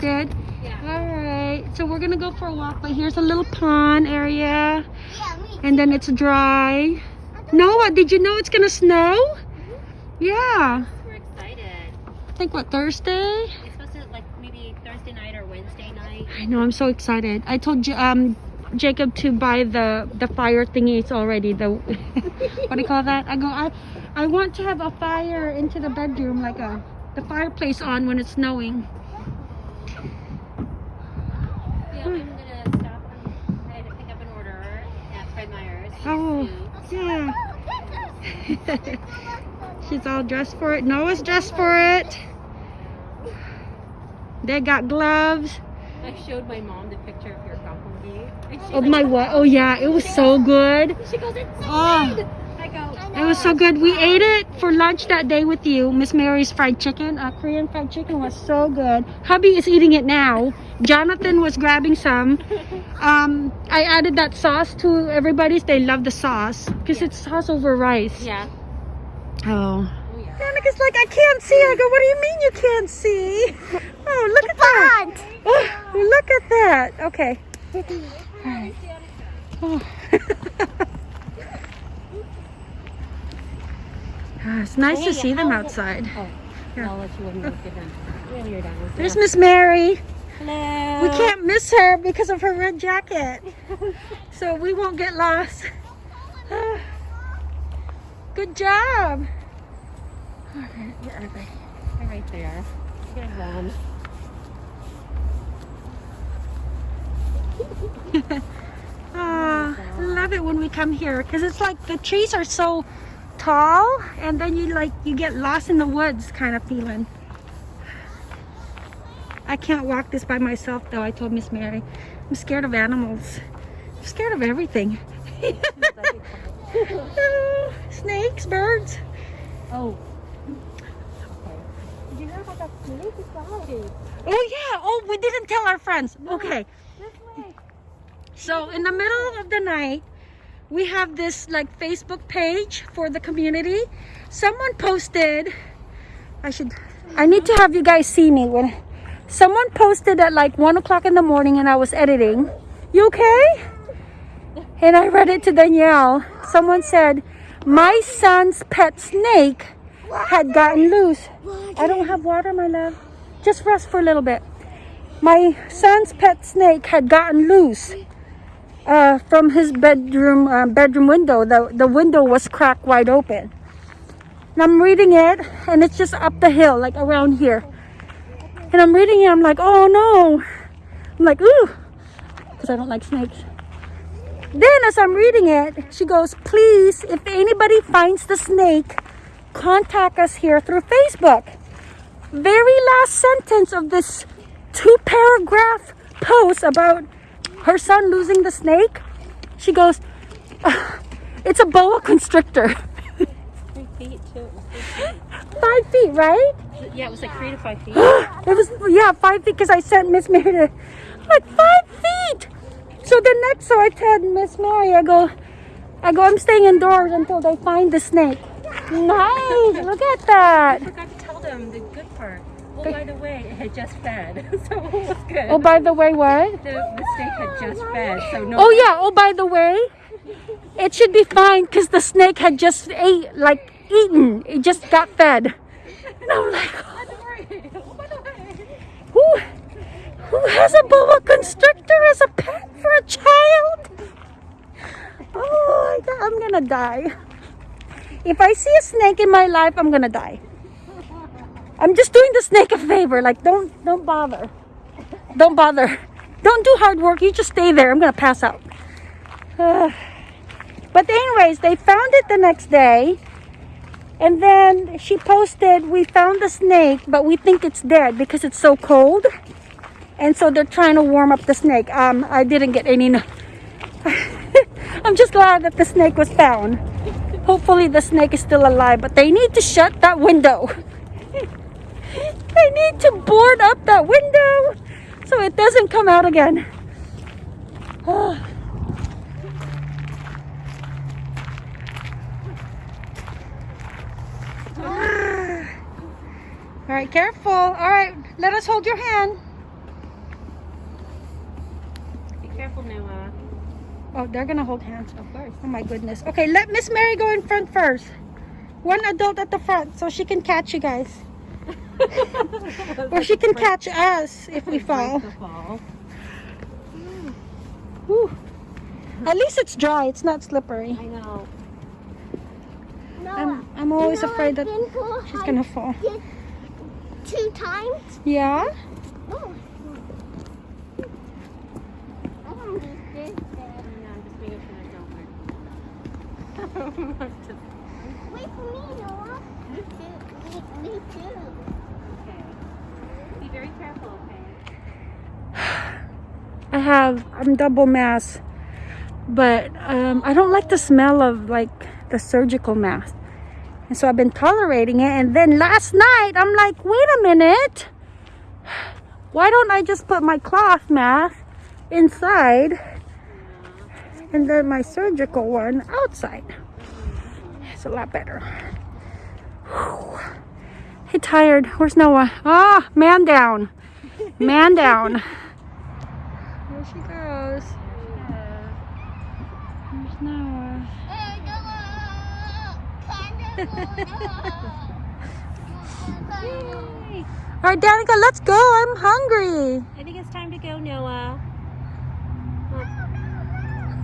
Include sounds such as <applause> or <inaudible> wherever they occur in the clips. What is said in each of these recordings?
did? Yeah. All right. So we're gonna go for a walk, but here's a little pond area, Yeah, me. and then it's dry. Noah, did you know it's gonna snow? Yeah. We're excited. I think what Thursday? It's supposed to like maybe Thursday night or Wednesday night. I know. I'm so excited. I told you, um, Jacob to buy the the fire thingies already. The <laughs> what do you call that? I go. I I want to have a fire into the bedroom, like a the fireplace on when it's snowing. Yeah, I'm gonna stop. on- I had to pick up an order at Fred Meyer's. Oh, yeah. <laughs> She's all dressed for it. Noah's dressed for it. They got gloves. I showed my mom the picture of your she's Oh like, my what? Oh yeah, it was so good. She goes, it's so Oh. good. I go, It was so good. We ate it for lunch that day with you. Miss Mary's fried chicken, uh, Korean fried chicken was so good. Hubby is eating it now. Jonathan was grabbing some. Um, I added that sauce to everybody's. They love the sauce because it's sauce over rice. yeah. Oh. Oh yeah. Monica's like, I can't see. I go, what do you mean you can't see? Oh, look at that. Oh, look at that. Okay. Alright. Oh. <laughs> It's nice to see them outside. Oh, Yeah. I'll let you one them. You're done. There's Miss Mary. Hello. We can't miss her because of her red jacket. <laughs> So we won't get lost. <sighs> Good job. Alright, where are they? They're right there. Um, Ah, I love it when we come here because it's like the trees are so tall and then you like you get lost in the woods kind of feeling. I can't walk this by myself though, I told Miss Mary. I'm scared of animals. I'm scared of everything. <laughs> Snakes, birds. Oh. Did you know how that snake is going? Oh yeah, oh we didn't tell our friends. Okay. So in the middle of the night, we have this like Facebook page for the community. Someone posted, I should, I need to have you guys see me when, someone posted at like one o'clock in the morning and I was editing. You okay? And I read it to Danielle. Someone said, my son's pet snake had gotten loose. I don't have water, my love. Just rest for a little bit. My son's pet snake had gotten loose uh, from his bedroom uh, bedroom window. The the window was cracked wide open. And I'm reading it, and it's just up the hill, like around here. And I'm reading it. I'm like, oh no. I'm like, ooh, because I don't like snakes. Then, as I'm reading it, she goes, please, if anybody finds the snake, contact us here through Facebook. Very last sentence of this two paragraph post about her son losing the snake, she goes, "Ah, <sighs> It's a boa constrictor. Three feet too. five feet, right? Yeah, it was like three to five feet. <gasps> it was, yeah, five feet because I sent Miss Mary to, like, five feet. So the next, so I tell Miss Mary, I go, I go, I'm staying indoors until they find the snake. Nice, look at that. I forgot to tell them the good part. Oh, by the way, it had just fed, <laughs> so it was good. Oh, by the way, what? the, the snake had just fed, so no. Oh yeah. Oh, by the way, it should be fine because the snake had just ate, like eaten. It just got fed. And I'm like, <laughs> By the way, oh, by the way. who, who has a boa constrictor as a pet for a child? Oh I'm gonna die. If I see a snake in my life, I'm gonna die. I'm just doing the snake a favor. Like, don't, don't bother. Don't bother. Don't do hard work. You just stay there. I'm gonna pass out. Uh, <sighs> but anyways, they found it the next day. And then she posted, we found the snake, but we think it's dead because it's so cold. And so they're trying to warm up the snake. Um, I didn't get any. <laughs> I'm just glad that the snake was found. Hopefully the snake is still alive, but they need to shut that window. <laughs> I need to board up that window so it doesn't come out again. Oh. <sighs> All right, careful. All right, let us hold your hand. Be careful, Noah. Oh, they're gonna hold hands. Of course. Oh my goodness. Okay, let Miss Mary go in front first. One adult at the front so she can catch you guys. <laughs> Or she can catch us if we fall. Fall. Whew. At least it's dry, it's not slippery. I know. I'm, I'm always you know afraid that I've been for she's gonna fall. Two times? Yeah? Oh. I don't need this. I know, I'm just making sure I don't hurt. <laughs> Just- <laughs> Wait for me, Noah. Me too. Me, me too. okay. Be very careful, okay? <sighs> I have I'm double mask, but um, I don't like the smell of like the surgical mask, and so I've been tolerating it. And then last night I'm like, wait a minute, <sighs> why don't I just put my cloth mask inside, and then my surgical one outside? It's a lot better. Whew. Hey, tired. Where's Noah? Ah, man down, man down. <laughs> There she goes. There's Noah. Hey, <laughs> Noah. All right, Danica, let's go. I'm hungry. I think it's time to go, Noah.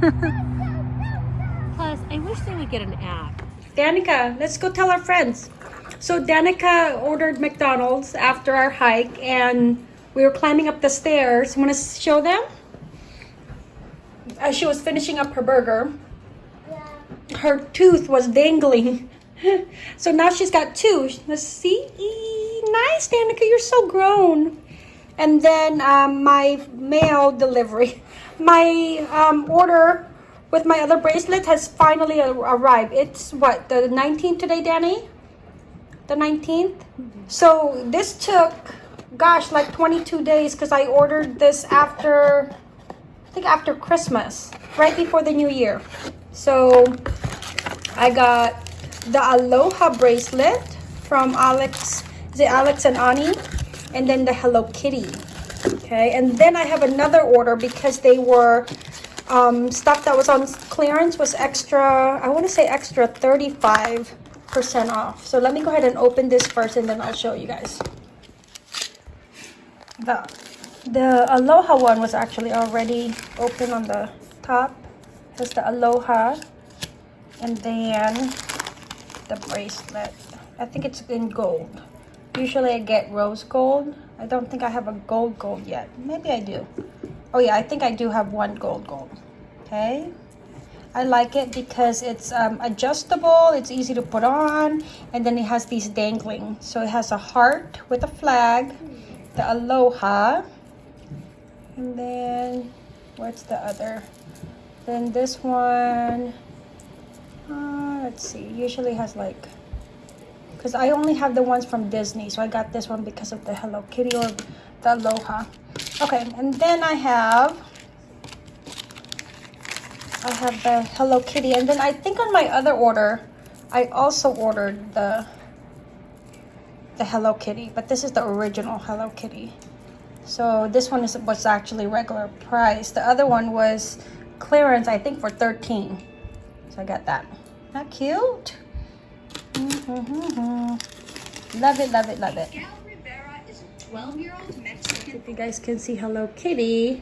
<laughs> Plus, I wish they would get an app. Danica, let's go tell our friends. So Danica ordered McDonald's after our hike, and we were climbing up the stairs. Want to show them? As she was finishing up her burger, her tooth was dangling. <laughs> so now she's got two. Let's see. Nice, Danica. You're so grown. And then um, my mail delivery, <laughs> my um, order with my other bracelet has finally arrived. It's what the 19th today, Danny. The 19th. So this took, gosh, like 22 days because I ordered this after, I think after Christmas, right before the New Year. So I got the Aloha bracelet from Alex. Is it Alex and Ani? And then the Hello Kitty. Okay, and then I have another order because they were um, stuff that was on clearance was extra. I want to say extra 35 percent off. So let me go ahead and open this first, and then I'll show you guys. The the Aloha one was actually already open on the top. Here's the Aloha, and then the bracelet. I think it's in gold. Usually I get rose gold. I don't think I have a gold gold yet. Maybe I do. Oh yeah, I think I do have one gold gold. Okay. I like it because it's um, adjustable, it's easy to put on, and then it has these dangling. So it has a heart with a flag, the aloha, and then what's the other? Then this one, uh, let's see, usually has like, because I only have the ones from Disney, so I got this one because of the Hello Kitty or the aloha. Okay, and then I have I have the Hello Kitty, and then I think on my other order, I also ordered the the Hello Kitty, but this is the original Hello Kitty. So this one is was actually regular price. The other one was clearance, I think, for 13. So I got that. Not cute? Mm-hmm. Love it, love it, love it. Miguel Rivera is a 12-year-old Mexican If you guys can see Hello Kitty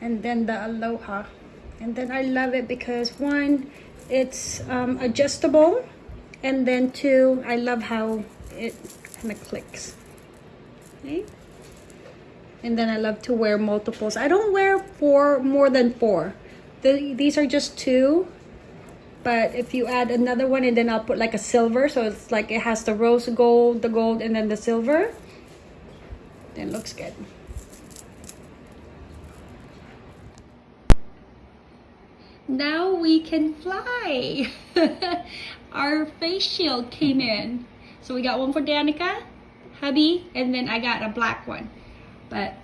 and then the Aloha. And then I love it because one, it's um, adjustable and then two, I love how it kind of clicks. Okay? And then I love to wear multiples. I don't wear four more than four. The, these are just two. But if you add another one and then I'll put like a silver. So it's like it has the rose gold, the gold, and then the silver. Then looks good. Now we can fly. <laughs> Our face shield came in. So we got one for Danica, hubby, and then I got a black one. But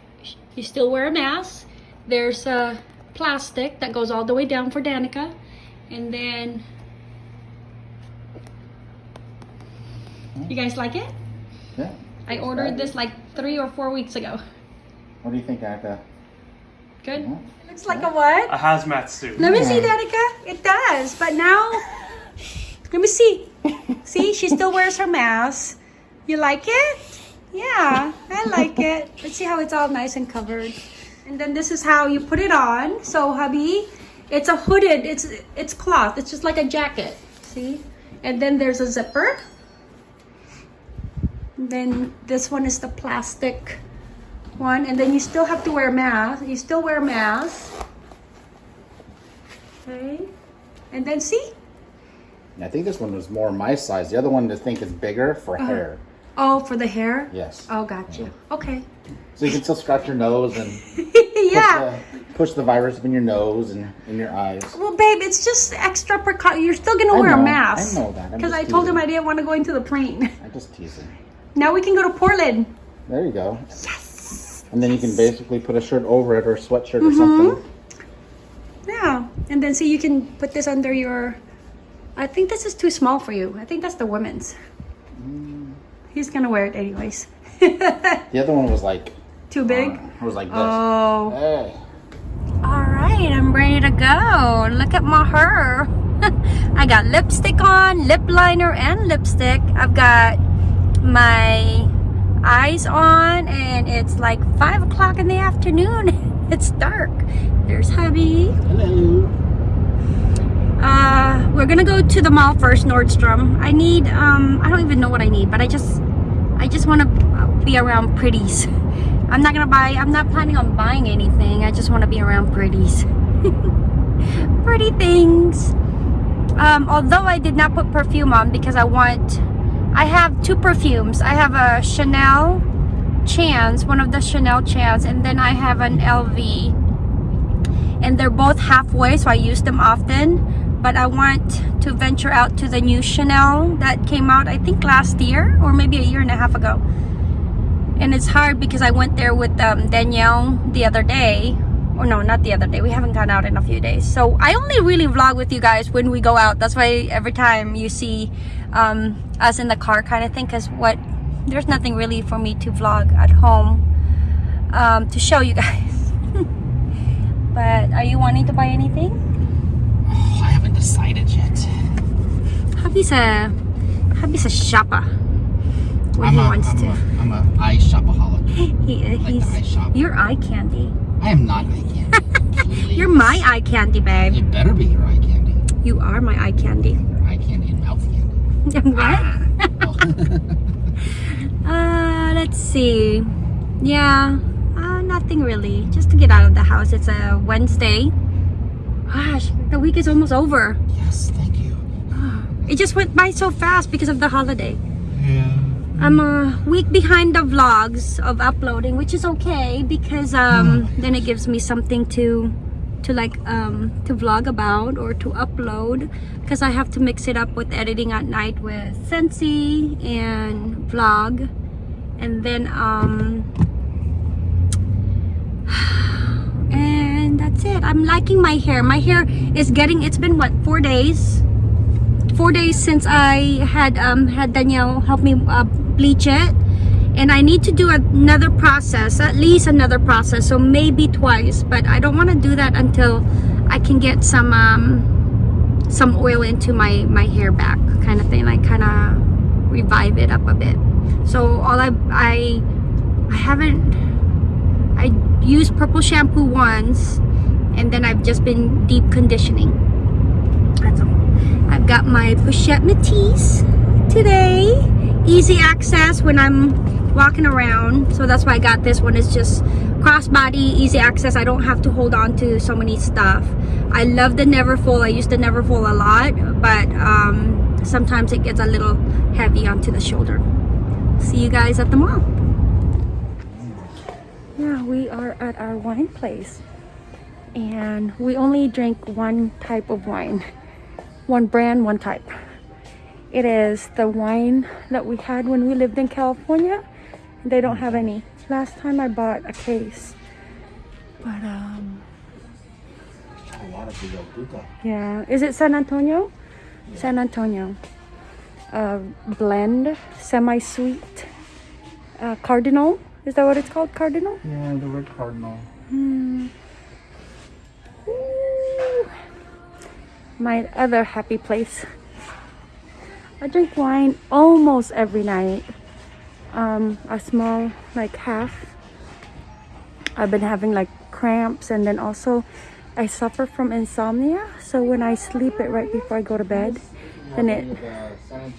you still wear a mask. There's a plastic that goes all the way down for Danica. And then you guys like it? Yeah. I ordered this like three or four weeks ago. What do you think, Aka? Good? Yeah? Looks like a what? A hazmat suit. Let me see, Danica. It does, but now, <sighs> let me see. See, she still wears her mask. You like it? Yeah, I like it. Let's see how it's all nice and covered. And then this is how you put it on. So, hubby, it's a hooded. It's it's cloth. It's just like a jacket. See? And then there's a zipper. And then this one is the plastic one. And then you still have to wear mask. You still wear mask. Okay. And then see? I think this one was more my size. The other one I think is bigger for Uh-huh. hair. Oh, for the hair? Yes. Oh, gotcha. Okay. So you can still scratch your nose and yeah. <laughs> push, the, push the virus up in your nose and in your eyes. Well, babe, it's just extra precaution. You're still gonna I wear a mask. I know that. Because I told him. I didn't want to go into the plane. I'm just teasing. now we can go to Portland. There you go. Yes. And then you can basically put a shirt over it or a sweatshirt Mm-hmm. or something. Yeah. And then see, you can put this under your. I think this is too small for you. I think that's the women's. He's gonna wear it anyways. <laughs> The other one was like too big. it was like this. Oh. Hey. All right, I'm ready to go. Look at my hair. <laughs> I got lipstick on, lip liner, and lipstick. I've got my eyes on, and it's like 5 o'clock in the afternoon. <laughs> it's dark. There's hubby. Hello. Uh, we're gonna go to the mall first, Nordstrom. I need, um, I don't even know what I need, but I just, I just want to be around pretties. <laughs> I'm not gonna buy, I'm not planning on buying anything. I just want to be around pretties. <laughs> Pretty things. Um, although I did not put perfume on because I want, I have two perfumes. I have a Chanel Chance, one of the Chanel Chance, and then I have an LV and they're both halfway so I use them often. But I want to venture out to the new Chanel that came out I think last year or maybe a year and a half ago. And it's hard because I went there with um, Danielle the other day. Or no not the other day. We haven't gone out in a few days. So I only really vlog with you guys when we go out. That's why every time you see um, us in the car kind of thing because what there's nothing really for me to vlog at home um, to show you <laughs> guys but are you wanting to buy anything? Oh, I haven't decided yet. Hubby's a hubby's a shopper when I'm he a, wants I'm to. A, I'm a eye shopaholic. <laughs> He, like he's eye shop. your eye candy. I am not eye candy. <laughs> You're my eye candy, babe. You better be your eye candy. You are my eye candy. Your eye candy and mouth candy. What? <laughs> uh, let's see. Yeah, uh, nothing really. Just to get out of the house. It's a Wednesday. Gosh, the week is almost over. yes, thank you. <sighs> It just went by so fast because of the holiday. Yeah. I'm a week behind the vlogs of uploading, which is okay because um, then it gives me something to to like um, to vlog about or to upload because I have to mix it up with editing at night with Sensi and vlog. And then um <sighs> and that's it. I'm liking my hair. My hair is getting it's been what four days? Four days since I had um, had Danielle help me uh, bleach it and I need to do another process at least another process so maybe twice but I don't want to do that until I can get some um, some oil into my my hair back kind of thing like kind of revive it up a bit. So all I I I haven't I used purple shampoo once and then I've just been deep conditioning. That's all. I've got my Pochette Métis today. Easy access when I'm walking around. So that's why I got this one. It's just crossbody, easy access. I don't have to hold on to so many stuff. I love the Neverfull. I use the Neverfull a lot, but um, sometimes it gets a little heavy onto the shoulder. See you guys at the mall. Yeah, we are at our wine place. And we only drink one type of wine one brand, one type. It is the wine that we had when we lived in California. They don't have any. Last time I bought a case. But um A lot of Villa Duca. yeah, is it San Antonio? San Antonio. Uh blend, semi-sweet. Uh Cardinal. Is that what it's called? Cardinal? Yeah, the word cardinal. Hmm. my other happy place. I drink wine almost every night. Um, a small, like half. I've been having like cramps and then also I suffer from insomnia. So when I sleep it right before I go to bed, then it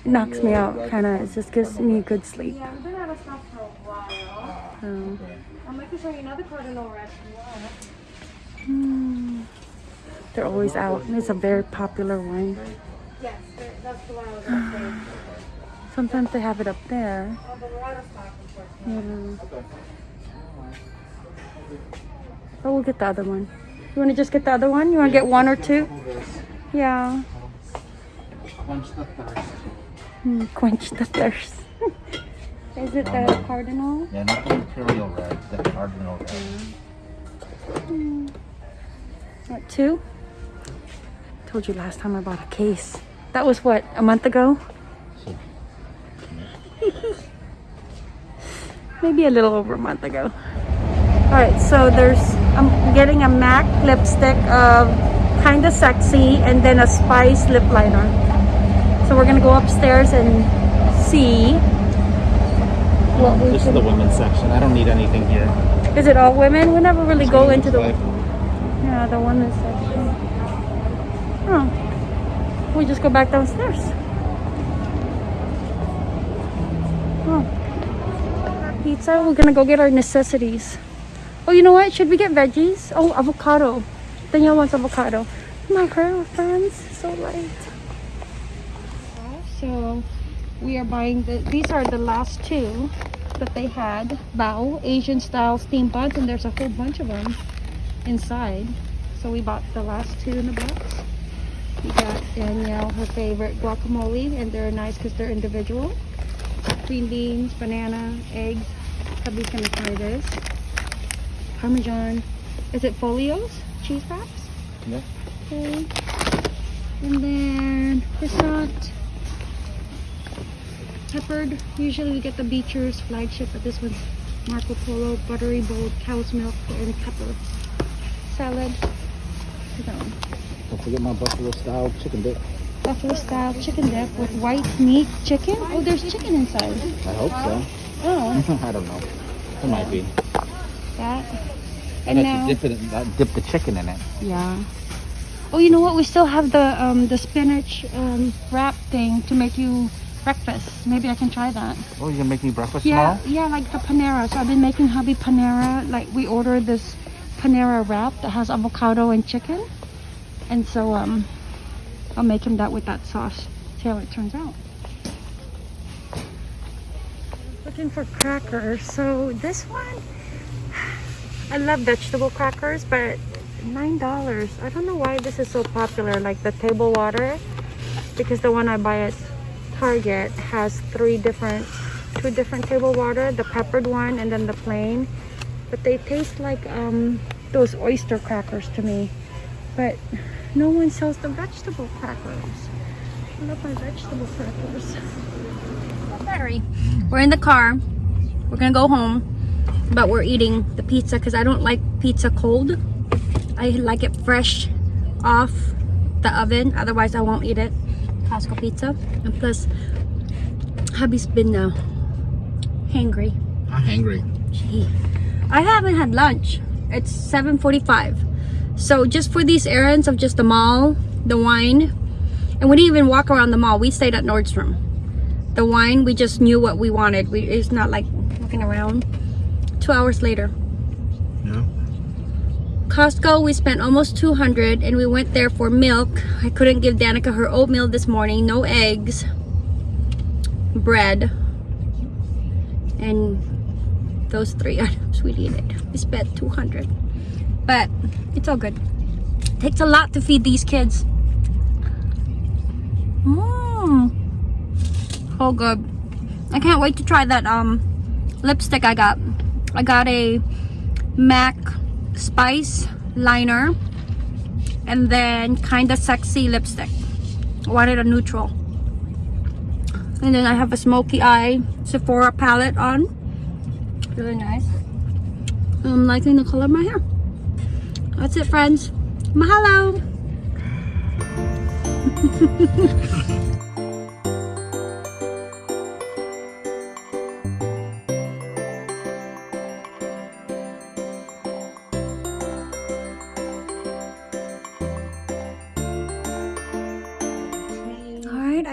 knocks me out. Kind of, it just gives me good sleep. Yeah, I've been out of stock for a while. Um, I'm making sure another cardinal red. hmm. They're always out. It's a very popular wine. Yes, that's the one Sometimes they have it up there. But we're out of stock, unfortunately. Yeah. Oh, we'll get the other one. You want to just get the other one? You want to get one or two? Yeah. Quench the thirst. Hmm, quench the thirst. <laughs> Is it the um, cardinal? Yeah, not the imperial red, the cardinal red. Hmm. What, two? Told you last time I bought a case. That was what, a month ago? <laughs> Maybe a little over a month ago. Alright, so there's, I'm getting a MAC lipstick of Kinda Sexy and then a Spice lip liner. So we're gonna go upstairs and see what we This is the women's section. I don't need anything here. Is it all women? We never really go into the. Like, Yeah, the women's section. Oh. We just go back downstairs. Pizza. We're gonna go get our necessities. Oh, you know what? Should we get veggies? Oh, avocado. Danielle wants avocado. My friends, So late. So, we are buying the. These are the last two that they had. Bao Asian style steam buns, and there's a whole bunch of them inside. So we bought the last two in the box. We got Danielle her favorite guacamole, and they're nice because they're individual. Green beans, banana, eggs. Hubby's gonna try this. Parmesan. Is it folios? Cheese wraps? Yeah. Okay. And then croissant. Peppered. Usually we get the Beecher's flagship, but this one's Marco Polo, buttery bold cow's milk and pepper. Salad. Don't forget my buffalo style chicken dip. Buffalo style chicken dip with white meat chicken. Oh, there's chicken inside. I hope so. Oh, I don't know. It might be. that. I And now, dip it. In, uh, dip the chicken in it. yeah. Oh, you know what? We still have the um the spinach um wrap thing to make you breakfast. Maybe I can try that. Oh, you gonna make me breakfast Yeah, yeah, like the Panera. So I've been making hubby Panera. Like we ordered this Panera wrap that has avocado and chicken, and so um, I'll make him that with that sauce. See how it turns out. Looking for crackers. So this one, I love vegetable crackers, but nine dollars. I don't know why this is so popular. Like the table water, because the one I buy at Target has three different, two different table water, the peppered one and then the plain. But they taste like um, those oyster crackers to me. But no one sells the vegetable crackers. I love my vegetable crackers. <laughs> Battery. We're in the car. We're gonna go home, but we're eating the pizza because I don't like pizza cold. I like it fresh off the oven. Otherwise, I won't eat it. Costco pizza. And plus, hubby's been uh, hangry. I'm hungry. Gee. I haven't had lunch. It's 7.45. So just for these errands of just the mall, the wine, and we didn't even walk around the mall. We stayed at Nordstrom. The wine, we just knew what we wanted. We, it's not like looking around. Two hours later. Yeah. Costco, we spent almost 200 and we went there for milk. I couldn't give Danica her oatmeal this morning. No eggs. Bread. And those three <laughs> items we needed. We spent 200. But it's all good. it Takes a lot to feed these kids. Oh good. I can't wait to try that um lipstick I got. I got a MAC spice liner and then kind of sexy lipstick. I wanted a neutral. And then I have a smoky eye Sephora palette on. Really nice. I'm liking the color of my hair. That's it friends. Mahalo <laughs>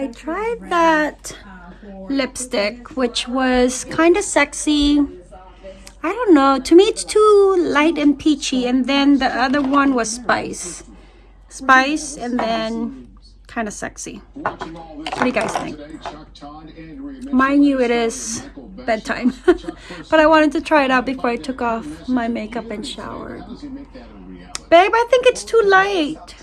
I tried that lipstick, which was kind of sexy. I don't know. To me, it's too light and peachy. And then the other one was spice. Spice and then kind of sexy. What do you guys think? Mind you, it is bedtime. <laughs> but I wanted to try it out before I took off my makeup and showered. Babe, I think it's too light.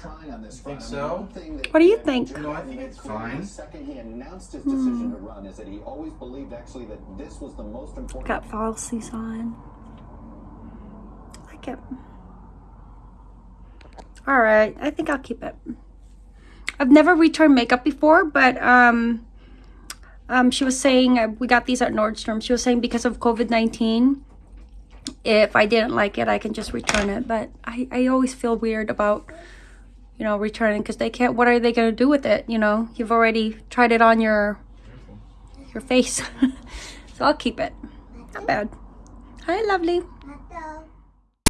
Think so? What do you think? No, I think it's fine. second he announced his decision to run is that he always believed actually that this was the most important Got falsies on. I like it. All right, I think I'll keep it. I've never returned makeup before, but um, um, she was saying uh, we got these at Nordstrom. She was saying because of COVID nineteen, if I didn't like it, I can just return it. But I, I always feel weird about you know returning because they can't. What are they gonna do with it? You know, you've already tried it on your your face, <laughs> so I'll keep it. Not bad. Hi, lovely.